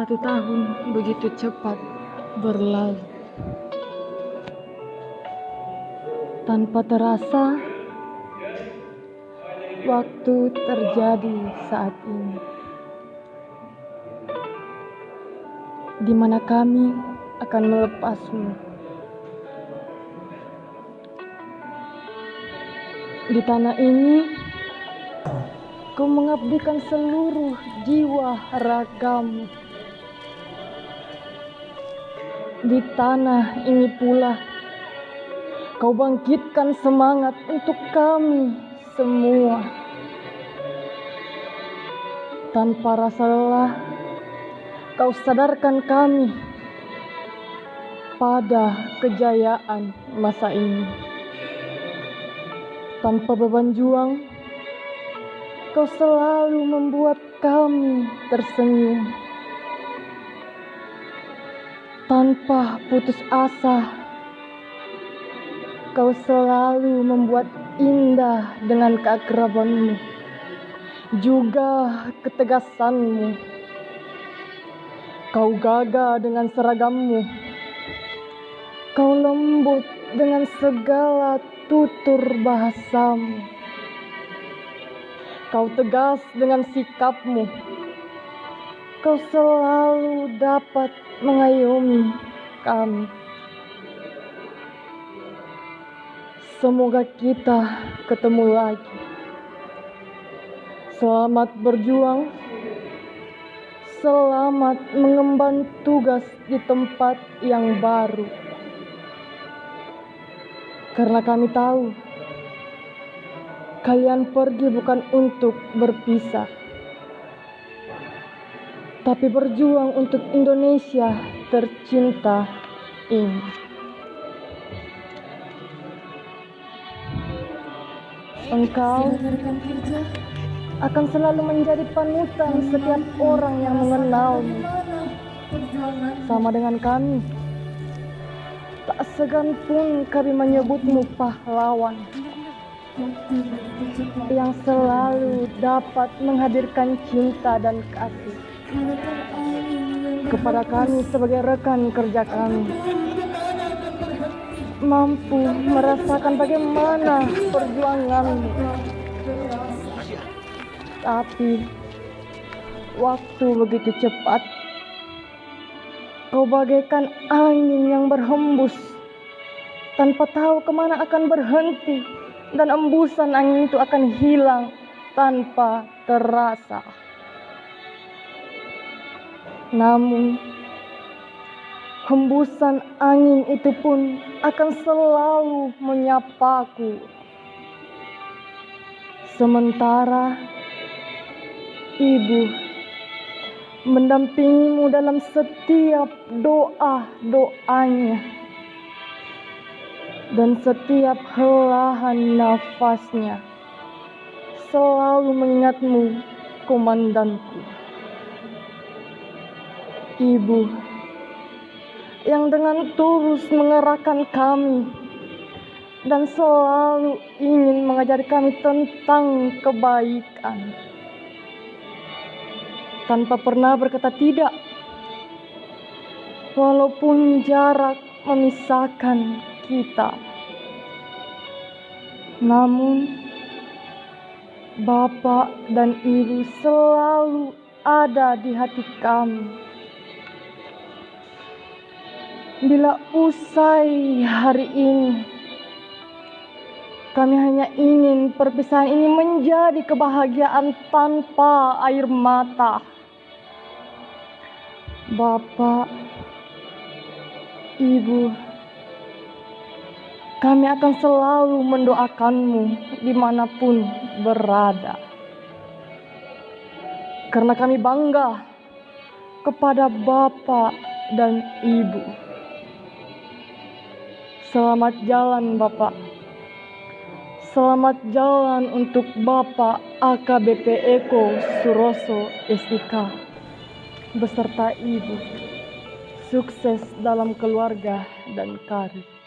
Satu tahun begitu cepat berlalu. Tanpa terasa, waktu terjadi saat ini. Di mana kami akan melepasmu. Di tanah ini, kau mengabdikan seluruh jiwa ragamu. Di tanah ini pula, kau bangkitkan semangat untuk kami semua. Tanpa rasa lelah, kau sadarkan kami pada kejayaan masa ini. Tanpa beban juang, kau selalu membuat kami tersenyum. Tanpa putus asa, kau selalu membuat indah dengan keakrabanmu, juga ketegasanmu. Kau gagah dengan seragammu, kau lembut dengan segala tutur bahasamu. Kau tegas dengan sikapmu. Kau selalu dapat mengayomi kami. Semoga kita ketemu lagi. Selamat berjuang. Selamat mengemban tugas di tempat yang baru. Karena kami tahu kalian pergi bukan untuk berpisah, tapi berjuang untuk Indonesia tercinta ini. Engkau akan selalu menjadi panutan setiap orang yang mengenalmu. Sama dengan kami, tak segan pun kami menyebutmu pahlawan yang selalu dapat menghadirkan cinta dan kasih kepada kami sebagai rekan kerja kami mampu merasakan bagaimana perjuanganmu tapi waktu begitu cepat kau bagaikan angin yang berhembus tanpa tahu ke mana akan berhenti dan embusan angin itu akan hilang tanpa terasa. Namun, hembusan angin itu pun akan selalu menyapaku. Sementara ibu mendampingimu dalam setiap doa-doanya dan setiap helahan nafasnya selalu mengingatmu komandanku ibu yang dengan tulus mengerahkan kami dan selalu ingin mengajari kami tentang kebaikan tanpa pernah berkata tidak walaupun jarak memisahkan kita. Namun, Bapak dan Ibu selalu ada di hati kami. Bila usai hari ini, kami hanya ingin perpisahan ini menjadi kebahagiaan tanpa air mata. Bapak, Ibu, kami akan selalu mendoakanmu di mana pun berada. Karena kami bangga kepada Bapak dan Ibu. Selamat jalan Bapak. Selamat jalan untuk Bapak AKBP Eko Suroso SIK beserta Ibu. Sukses dalam keluarga dan karir.